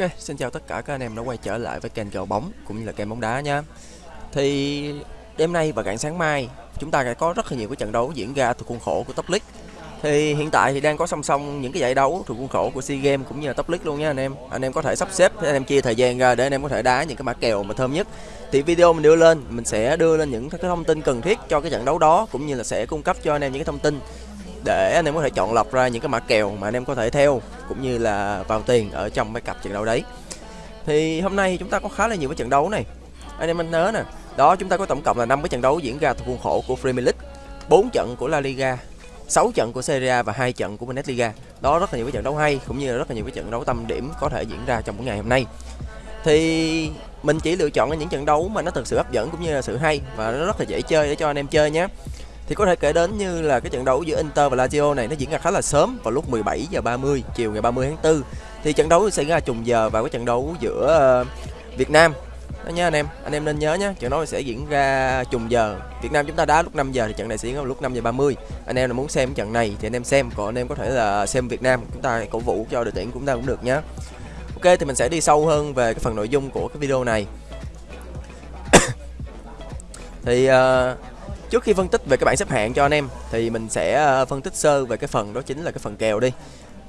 Ok, xin chào tất cả các anh em đã quay trở lại với kênh kèo bóng cũng như là kênh bóng đá nha. Thì đêm nay và rạng sáng mai chúng ta sẽ có rất là nhiều cái trận đấu diễn ra thuộc khuôn khổ của Top League. Thì hiện tại thì đang có song song những cái giải đấu thuộc khuôn khổ của SEA Games cũng như là Top League luôn nha anh em. Anh em có thể sắp xếp anh em chia thời gian ra để anh em có thể đá những cái mã kèo mà thơm nhất. Thì video mình đưa lên, mình sẽ đưa lên những cái thông tin cần thiết cho cái trận đấu đó cũng như là sẽ cung cấp cho anh em những cái thông tin để anh em có thể chọn lọc ra những cái mã kèo mà anh em có thể theo, cũng như là vào tiền ở trong mấy cặp trận đấu đấy. Thì hôm nay chúng ta có khá là nhiều cái trận đấu này. Anh em anh nhớ nè, đó, chúng ta có tổng cộng là 5 cái trận đấu diễn ra thuộc khuôn khổ của Premier League 4 trận của La Liga 6 trận của Serie A và hai trận của Bundesliga. Đó, rất là nhiều cái trận đấu hay, cũng như là rất là nhiều cái trận đấu tâm điểm có thể diễn ra trong một ngày hôm nay. Thì mình chỉ lựa chọn những trận đấu mà nó thực sự hấp dẫn cũng như là sự hay và nó rất là dễ chơi để cho anh em chơi nhé thì có thể kể đến như là cái trận đấu giữa Inter và Lazio này nó diễn ra khá là sớm vào lúc 17 giờ 30 chiều ngày 30 tháng 4 thì trận đấu sẽ ra trùng giờ vào cái trận đấu giữa ờ, Việt Nam. Đó nha anh em anh em nên nhớ nhé trận đấu sẽ diễn ra trùng giờ. Việt Nam chúng ta đá lúc 5 giờ thì trận này sẽ diễn ra lúc 5 giờ 30 anh em là muốn xem trận này thì anh em xem còn anh em có thể là xem Việt Nam chúng ta cổ vũ cho đội tuyển cũng ta cũng được nhé Ok thì mình sẽ đi sâu hơn về cái phần nội dung của cái video này. Thì uh, Trước khi phân tích về cái bảng xếp hạng cho anh em thì mình sẽ ờ, phân tích sơ về cái phần đó chính là cái phần kèo đi.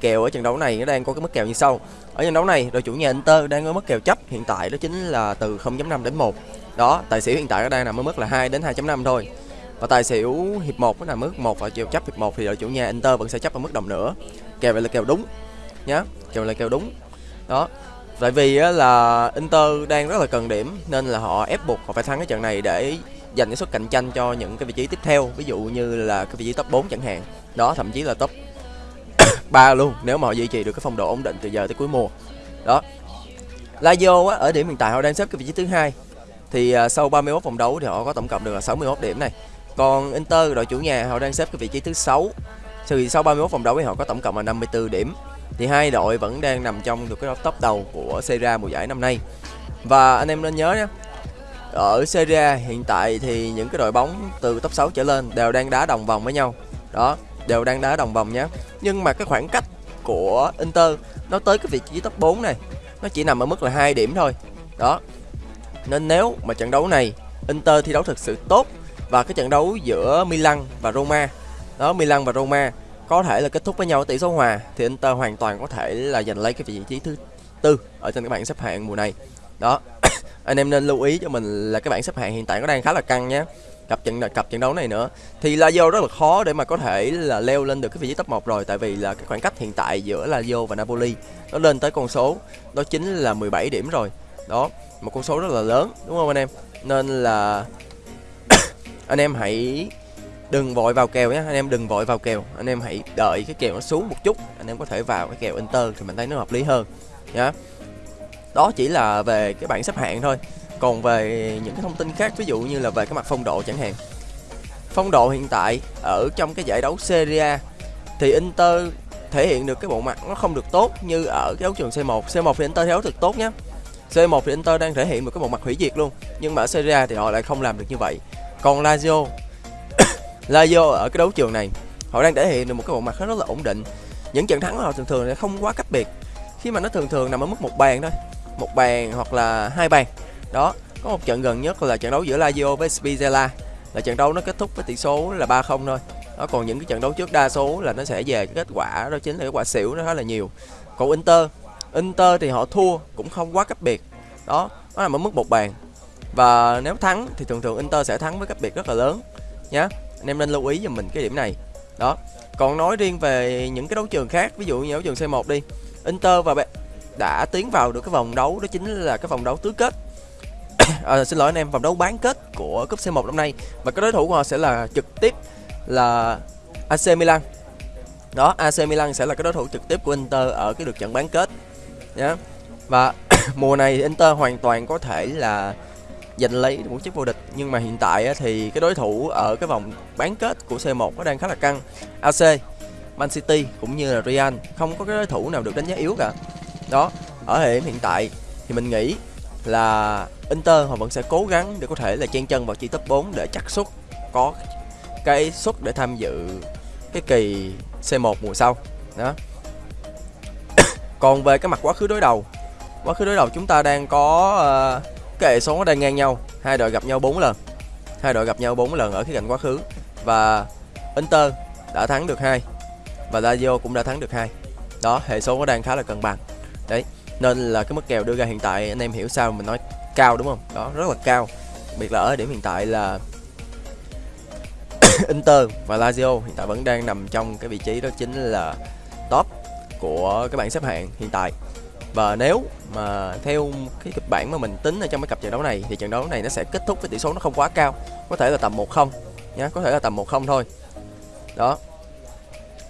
Kèo ở trận đấu này nó đang có cái mức kèo như sau. Ở trận đấu này đội chủ nhà Inter đang có mức kèo chấp hiện tại đó chính là từ 0.5 đến 1. Đó, tài xỉu hiện tại nó đang nằm ở mức là 2 đến 2.5 thôi. Và tài xỉu hiệp 1 nó nằm mức 1 và chiều chấp hiệp 1 thì đội chủ nhà Inter vẫn sẽ chấp ở mức đồng nữa. Kèo vậy là kèo đúng nhá. Kèo là kèo đúng. Đó. Tại vì là Inter đang rất là cần điểm nên là họ ép buộc họ phải thắng cái trận này để dành cái suất cạnh tranh cho những cái vị trí tiếp theo ví dụ như là cái vị trí top 4 chẳng hạn. Đó thậm chí là top 3 luôn nếu mà họ duy trì được cái phong độ ổn định từ giờ tới cuối mùa. Đó. Lazio á, ở điểm hiện tại họ đang xếp cái vị trí thứ hai. Thì uh, sau 31 vòng đấu thì họ có tổng cộng được là 61 điểm này. Còn Inter đội chủ nhà họ đang xếp cái vị trí thứ sáu. Thì sau 31 vòng đấu thì họ có tổng cộng là 54 điểm. Thì hai đội vẫn đang nằm trong được cái top đầu của Serie A mùa giải năm nay. Và anh em nên nhớ nhé ở Serie A hiện tại thì những cái đội bóng từ top 6 trở lên đều đang đá đồng vòng với nhau. Đó, đều đang đá đồng vòng nhé. Nhưng mà cái khoảng cách của Inter nó tới cái vị trí top 4 này, nó chỉ nằm ở mức là hai điểm thôi. Đó, nên nếu mà trận đấu này Inter thi đấu thực sự tốt và cái trận đấu giữa Milan và Roma, đó, Milan và Roma có thể là kết thúc với nhau tỷ số hòa, thì Inter hoàn toàn có thể là giành lấy cái vị trí thứ tư ở trên các bảng xếp hạng mùa này. Đó anh em nên lưu ý cho mình là cái bảng xếp hạng hiện tại nó đang khá là căng nhé. Cặp trận cặp trận đấu này nữa. Thì Lazio rất là khó để mà có thể là leo lên được cái vị trí top 1 rồi, tại vì là cái khoảng cách hiện tại giữa Lazio và Napoli nó lên tới con số, đó chính là 17 điểm rồi. Đó, một con số rất là lớn, đúng không anh em? Nên là anh em hãy đừng vội vào kèo nhé. Anh em đừng vội vào kèo. Anh em hãy đợi cái kèo nó xuống một chút. Anh em có thể vào cái kèo Inter thì mình thấy nó hợp lý hơn nhá đó chỉ là về cái bảng xếp hạng thôi. Còn về những cái thông tin khác, ví dụ như là về cái mặt phong độ chẳng hạn. Phong độ hiện tại ở trong cái giải đấu Serie A thì Inter thể hiện được cái bộ mặt nó không được tốt như ở cái đấu trường C1 C1 thì Inter thi đấu thực tốt nhé C1 thì Inter đang thể hiện một cái bộ mặt hủy diệt luôn, nhưng mà ở Serie A thì họ lại không làm được như vậy. Còn Lazio Lazio ở cái đấu trường này, họ đang thể hiện được một cái bộ mặt rất là ổn định. Những trận thắng của họ thường thường là không quá cách biệt. Khi mà nó thường thường nằm ở mức một bàn thôi một bàn hoặc là hai bàn. Đó, có một trận gần nhất là trận đấu giữa Lazio với Spezia là trận đấu nó kết thúc với tỷ số là 3-0 thôi. Đó, còn những cái trận đấu trước đa số là nó sẽ về cái kết quả, đó chính là cái quả xỉu nó khá là nhiều. Còn Inter Inter thì họ thua cũng không quá cách biệt. Đó, nó nằm ở mức một bàn. Và nếu thắng thì thường thường Inter sẽ thắng với cách biệt rất là lớn, nhá. Anh em nên lưu ý giùm mình cái điểm này. Đó, còn nói riêng về những cái đấu trường khác, ví dụ như đấu trường C1 đi. Inter và đã tiến vào được cái vòng đấu đó chính là cái vòng đấu tứ kết. À, xin lỗi anh em vòng đấu bán kết của cúp C1 năm nay. Và cái đối thủ của họ sẽ là trực tiếp là AC Milan. Đó AC Milan sẽ là cái đối thủ trực tiếp của Inter ở cái lượt trận bán kết. Nhé và mùa này Inter hoàn toàn có thể là giành lấy một chiếc vô địch. Nhưng mà hiện tại thì cái đối thủ ở cái vòng bán kết của C1 nó đang khá là căng. AC Man City cũng như là Real. Không có cái đối thủ nào được đánh giá yếu cả đó ở thời điểm hiện tại thì mình nghĩ là Inter họ vẫn sẽ cố gắng để có thể là chen chân vào chi top 4 để chắc suất có cái suất để tham dự cái kỳ C1 mùa sau. Đó. Còn về cái mặt quá khứ đối đầu quá khứ đối đầu chúng ta đang có uh, cái hệ số nó đang ngang nhau hai đội gặp nhau 4 lần hai đội gặp nhau 4 lần ở khía cạnh quá khứ và Inter đã thắng được hai và Lazio cũng đã thắng được hai. Đó hệ số nó đang khá là cân bằng nên là cái mức kèo đưa ra hiện tại anh em hiểu sao mình nói cao đúng không? Đó rất là cao. Biệt là ở điểm hiện tại là Inter và Lazio hiện tại vẫn đang nằm trong cái vị trí đó chính là top của cái bảng xếp hạng hiện tại. Và nếu mà theo cái kịch bản mà mình tính ở trong cái cặp trận đấu này thì trận đấu này nó sẽ kết thúc với tỷ số nó không quá cao. Có thể là tầm 1-0 nhá có thể là tầm 1-0 thôi. Đó.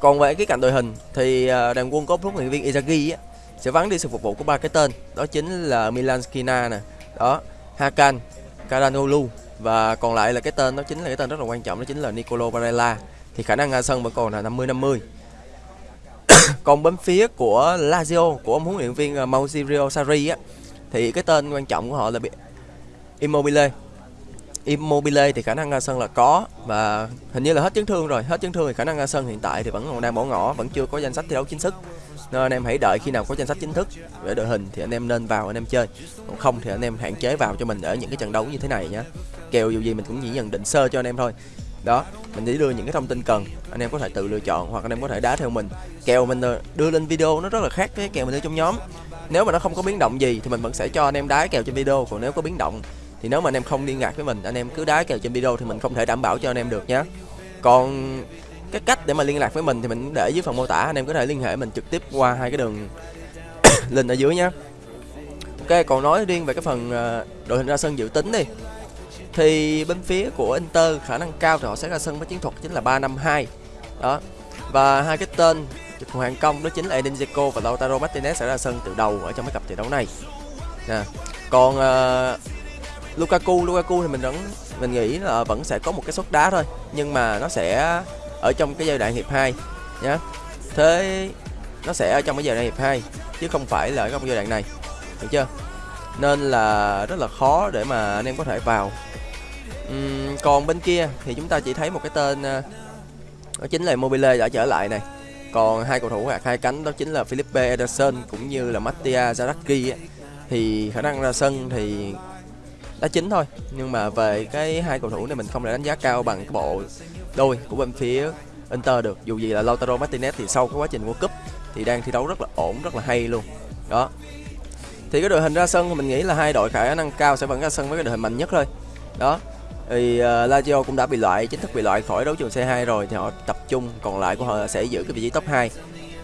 Còn về cái cạnh đội hình thì à, đoàn quân có huấn luyện viên Izagi á, sẽ vắng đi sự phục vụ của ba cái tên. Đó chính là Milan Skina nè, đó, Hakan, Karanoglu và còn lại là cái tên, đó chính là cái tên rất là quan trọng, đó chính là Nicolo Barella. Thì khả năng ra sân vẫn còn là 50 50 còn bên phía của Lazio, của ông huấn luyện viên à, Maurizio Sarri á, thì cái tên quan trọng của họ là Immobile. Immobile thì khả năng ra sân là có và hình như là hết chấn thương rồi. Hết chấn thương thì khả năng ra sân hiện tại thì vẫn còn đang bỏ ngỏ, vẫn chưa có danh sách thi đấu chính thức nên anh em hãy đợi khi nào có danh sách chính thức về đội hình thì anh em nên vào anh em chơi còn không thì anh em hạn chế vào cho mình ở những cái trận đấu như thế này nhé kèo dù gì mình cũng chỉ nhận định sơ cho anh em thôi đó mình chỉ đưa những cái thông tin cần anh em có thể tự lựa chọn hoặc anh em có thể đá theo mình kèo mình đưa lên video nó rất là khác với kèo mình đưa trong nhóm nếu mà nó không có biến động gì thì mình vẫn sẽ cho anh em đá kèo trên video còn nếu có biến động thì nếu mà anh em không liên lạc với mình anh em cứ đá kèo trên video thì mình không thể đảm bảo cho anh em được nhé còn cái cách để mà liên lạc với mình thì mình để dưới phần mô tả. Anh em có thể liên hệ mình trực tiếp qua hai cái đường link ở dưới nhé ok còn nói riêng về cái phần ờ, đội hình ra sân dự tính đi. Thì bên phía của Inter khả năng cao thì họ sẽ ra sân với chiến thuật chính là 352 đó và hai cái tên hoàng công đó chính là Edin Dzeko và Lautaro Martinez sẽ ra sân từ đầu ở trong cái cặp trận đấu này. Nè còn uh, Lukaku Lukaku thì mình vẫn mình nghĩ là vẫn sẽ có một cái suất đá thôi nhưng mà nó sẽ ở trong cái giai đoạn hiệp 2 nhá. Thế nó sẽ ở trong cái giai đoạn hiệp 2 chứ không phải là ở trong giai đoạn này. Được chưa? Nên là rất là khó để mà anh em có thể vào. Uhm, còn bên kia thì chúng ta chỉ thấy một cái tên ờ, đó chính là Mobile đã trở lại này. Còn hai cầu thủ hạt hai cánh đó chính là Philippe Ederson cũng như là Mattia Zaraki thì khả năng ra sân thì đá chính thôi. Nhưng mà về cái hai cầu thủ này mình không thể đánh giá cao bằng cái bộ đôi của bên phía Inter được. Dù gì là Lautaro Martinez thì sau cái quá trình World Cup thì đang thi đấu rất là ổn rất là hay luôn. Đó. Thì cái đội hình ra sân thì mình nghĩ là hai đội khả năng cao sẽ vẫn ra sân với cái đội hình mạnh nhất thôi. Đó. Thì uh, Lazio cũng đã bị loại chính thức bị loại khỏi đấu trường C2 rồi thì họ tập trung còn lại của họ sẽ giữ cái vị trí top 2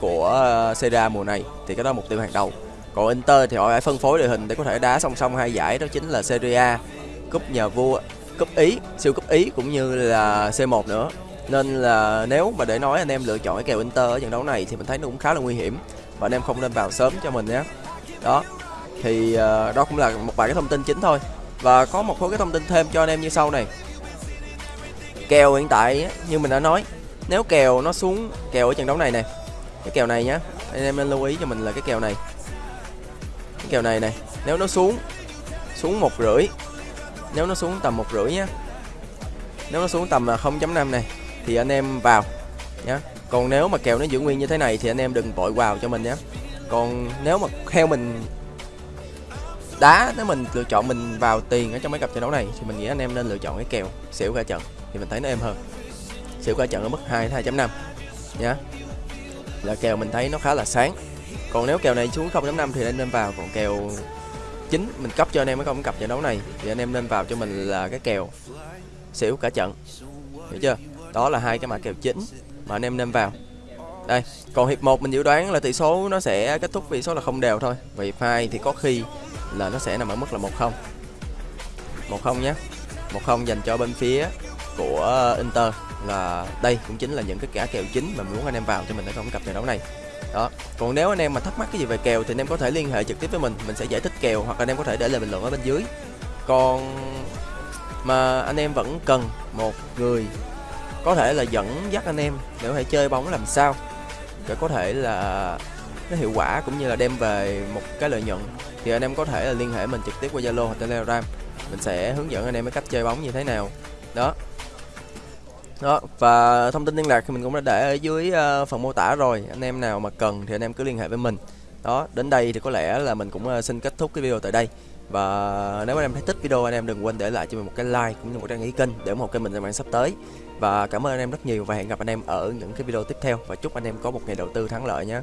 của uh, Serie mùa này. Thì cái đó là mục tiêu hàng đầu còn Inter thì họ phải phân phối đội hình để có thể đá song song hai giải đó chính là Serie A cúp nhà vua cúp ý siêu cúp ý cũng như là C1 nữa. Nên là nếu mà để nói anh em lựa chọn cái kèo Inter ở trận đấu này thì mình thấy nó cũng khá là nguy hiểm và anh em không nên vào sớm cho mình nhé. Đó thì uh, đó cũng là một vài cái thông tin chính thôi. Và có một số cái thông tin thêm cho anh em như sau này. Kèo hiện tại như mình đã nói nếu kèo nó xuống kèo ở trận đấu này nè cái kèo này nhá anh em nên lưu ý cho mình là cái kèo này kèo này này, nếu nó xuống xuống một rưỡi, nếu nó xuống tầm một rưỡi nhá. Nếu nó xuống tầm à, 0.5 này, thì anh em vào nhá. Còn nếu mà kèo nó giữ nguyên như thế này thì anh em đừng vội vào cho mình nhé còn nếu mà theo mình đá, nếu mình lựa chọn mình vào tiền ở trong mấy cặp trận đấu này, thì mình nghĩ anh em nên lựa chọn cái kèo xỉu cả trận, thì mình thấy nó êm hơn. Xỉu cả trận ở mức 2 2.5 nhá. Là kèo mình thấy nó khá là sáng còn nếu kèo này xuống 0.5 thì anh nên vào còn kèo chính mình cấp cho anh em mới không cặp trận đấu này, thì anh em nên vào cho mình là cái kèo xỉu cả trận. Hiểu chưa? Đó là hai cái mã kèo chính mà anh em nên vào. Đây, còn hiệp 1 mình dự đoán là tỷ số nó sẽ kết thúc vì số là không đều thôi. Và hiệp 2 thì có khi là nó sẽ nằm ở mức là 1-0 1-0 nhé. 1-0 dành cho bên phía của Inter là đây cũng chính là những cái cả kèo chính mà muốn anh em vào cho mình ở trong cặp trận đấu này đó. Còn nếu anh em mà thắc mắc cái gì về kèo thì anh em có thể liên hệ trực tiếp với mình mình sẽ giải thích kèo hoặc anh em có thể để lại bình luận ở bên dưới. Còn mà anh em vẫn cần một người có thể là dẫn dắt anh em để có thể chơi bóng làm sao để có thể là nó hiệu quả cũng như là đem về một cái lợi nhuận, thì anh em có thể là liên hệ mình trực tiếp qua Zalo hoặc Telegram. Mình sẽ hướng dẫn anh em cái cách chơi bóng như thế nào. Đó đó và thông tin liên lạc thì mình cũng đã để ở dưới uh, phần mô tả rồi. Anh em nào mà cần thì anh em cứ liên hệ với mình. Đó đến đây thì có lẽ là mình cũng ờ, xin kết thúc cái video tại đây. Và nếu anh em thấy thích video anh em đừng quên để lại cho mình một cái like cũng như một đăng ký kênh để ủng hộ kênh mình trong bạn sắp tới. Và cảm ơn anh em rất nhiều và hẹn gặp anh em ở những cái video tiếp theo. Và chúc anh em có một ngày đầu tư thắng lợi nhé.